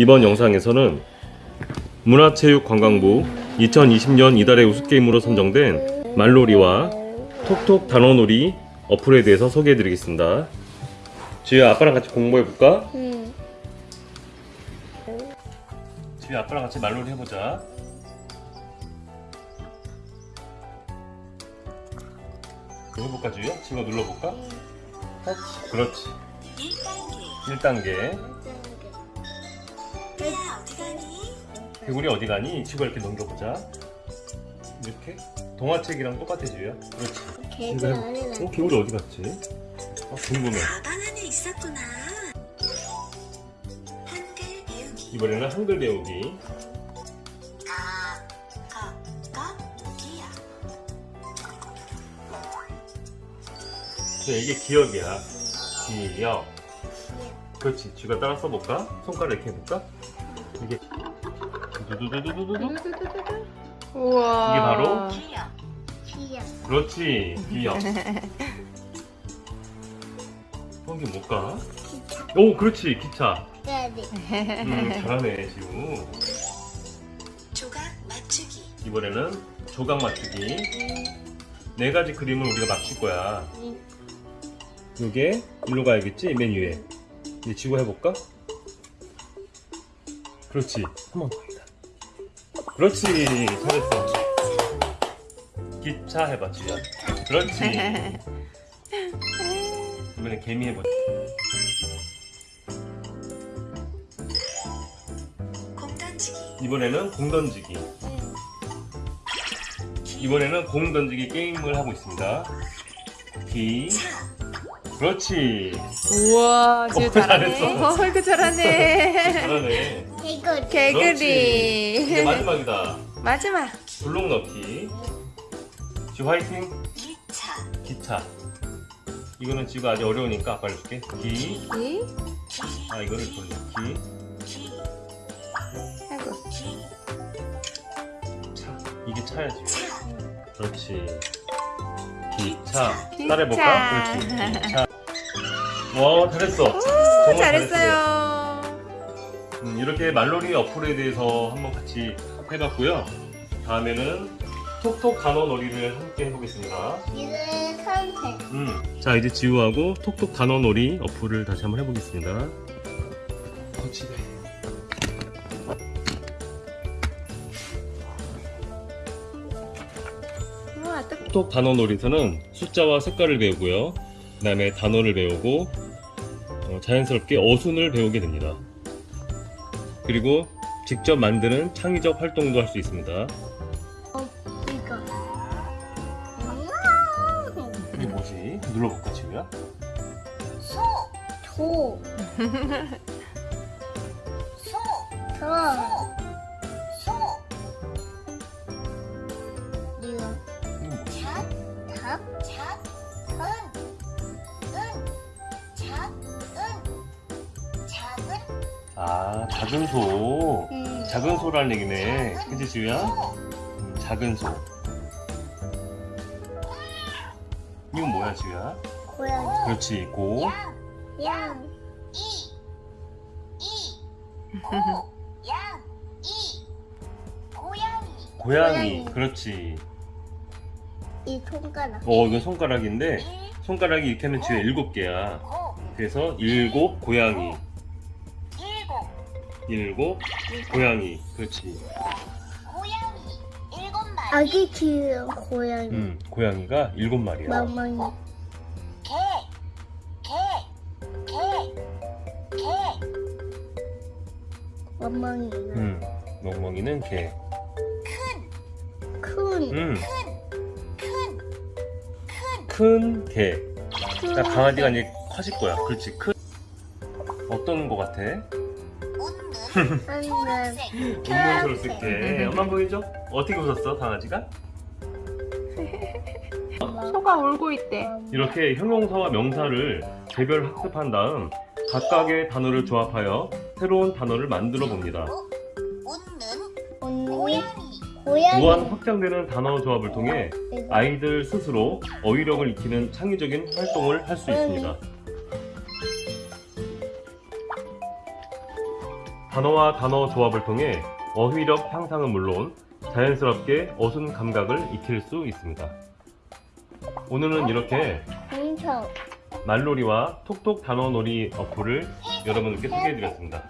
이번 영상에서는 문화체육관광부 2020년 이달의 우수게임으로 선정된 말놀이와 톡톡 단어놀이 어플에 대해서 소개해드리겠습니다. 지우야 아빠랑 같이 공부해볼까? 응. 지우야 아빠랑 같이 말놀이 해보자. 해볼까 지우야? 지우가 눌러볼까? 그렇지. 1단계. 개구리 어디 가니? 지우가 이렇게 넘겨보자. 이렇게? 동화책이랑 똑같아 지우야. 그렇지. 이거 해보- 아니라. 어? 개구리 어디 갔지? 아 궁금해. 가방 안에 있었구나. 한글 배우기. 이번에는 한글 배우기. 가, 가, 가, 기야. 네, 이게 기억이야. 기억. 그렇지. 쥐가 따라 써볼까? 손가락 이렇게 해볼까? 이게 두두두두두두. 우와. 이게 바로? 기야. 그렇지. 기억. 어, 이게 뭘까? 기차. 오, 그렇지. 기차. 까지. 음, 잘하네, 지우. 조각 맞추기. 이번에는 조각 맞추기. 네 가지 그림을 우리가 맞출 거야. 요게 일로 가야겠지? 맨 위에. 이제 지고 해볼까? 그렇지. 한 번더 해다. 그렇지. 잘했어. 기차 해봐, 지야. 그렇지. 이번엔 개미 해보자. 공 던지기. 이번에는 공 던지기. 이번에는 공 던지기 게임을 하고 있습니다. 기. 차. 그렇지. 우와, 지우 어, 잘하네. 이거 잘하네. 잘하네. 이거 개구리. 이제 마지막이다. 마지막. 블록 넣기. 지 화이팅. 1차. 기차. 이거는 지가 아주 어려우니까 아빠 알려줄게. 기. 이? 아 이거를 돌려. 기. 기. 아이고. 차. 이게 차야지. 차. 그렇지. 기차. 기차. 따라해볼까? 그렇지. 기차. 와 잘했어. 정말 잘했어요. 음, 이렇게 말놀이 어플에 대해서 한번 같이 해봤고요. 다음에는 톡톡 단어 놀이를 함께 해보겠습니다. 이제 선택. 음. 자 이제 지우하고 톡톡 단어 놀이 어플을 다시 한번 해보겠습니다. 어, 집에. 톡톡 단어 놀이에서는 숫자와 색깔을 배우고요. 그 다음에 단어를 배우고 어, 자연스럽게 어순을 배우게 됩니다. 그리고 직접 만드는 창의적 활동도 할 수 있습니다. 어, 이거. 이게 뭐지? 눌러볼까 지우야? 소. 조. 소. 저. 소. 이거. 자. 닭. 자. 아 작은 소. 음. 작은 소라는 얘기네. 그치 지우야? 소. 음, 작은 소. 이건 뭐야 지우야? 고양이. 그렇지 고. 양. 양. 이. 이. 고. 양. 이. 고양이. 고양이. 그렇지. 이 손가락. 어 이건 손가락인데 일. 손가락이 이렇게 하면 지우야 일곱 개야. 고. 그래서 일곱 고양이. 일곱. 고양이. 그렇지. 고양이. 일곱 마리. 아기 귀여운 고양이. 음 고양이가 일곱 마리야. 멍멍이. 개. 개. 개. 개. 멍멍이. 음 멍멍이는 개. 큰. 큰. 음 큰. 큰. 큰 개. 큰. 자, 강아지가 이제 커질 거야. 그렇지. 큰. 어떤 거 같아? 초록색. 소리 쓸게. 엄마 보이죠? 어떻게 웃었어, 강아지가? 소가 울고 있대. 이렇게 형용사와 명사를 개별 학습한 다음 각각의 단어를 조합하여 새로운 단어를 만들어 봅니다. 웃는. 언니. 고양이. 고양이. 무한 확장되는 단어 조합을 통해 이거. 아이들 스스로 어휘력을 익히는 창의적인 활동을 할 수 있습니다. 단어와 단어 조합을 통해 어휘력 향상은 물론 자연스럽게 어순 감각을 익힐 수 있습니다. 오늘은 이렇게. 말놀이와 톡톡 단어놀이 어플을 여러분께 소개해드렸습니다.